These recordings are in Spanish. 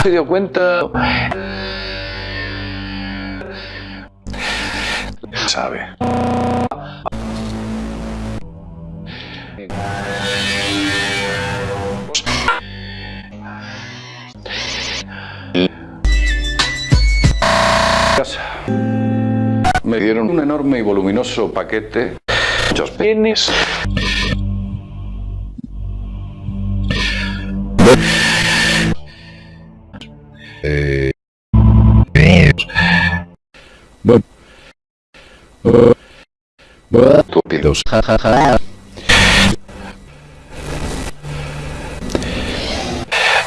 se dio cuenta. Sabe. Me dieron un enorme y voluminoso paquete. Muchos penes. Eh, Estúpidos.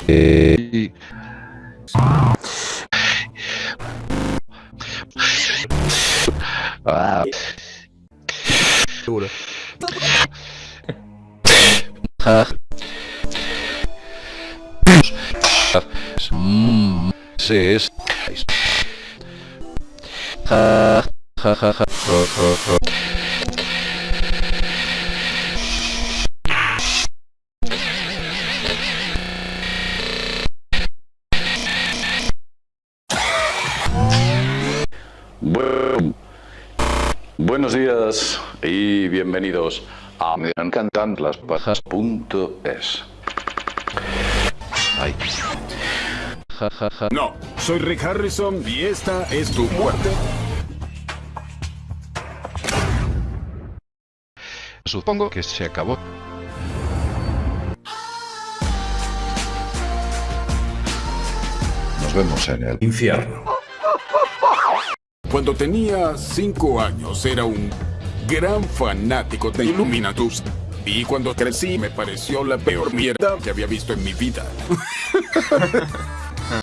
eh, Ah, Seguro. Mm, se es. Ja, ja, ja, ja, jo, jo, jo. Bu- Buenos días y bienvenidos a Me encantan las bajas.es. Ay. Ja, ja, ja. No, soy Rick Harrison y esta es tu muerte. Supongo que se acabó. Nos vemos en el Infierno. Cuando tenía cinco años era un gran fanático de Illuminatus. Y cuando crecí me pareció la peor mierda que había visto en mi vida.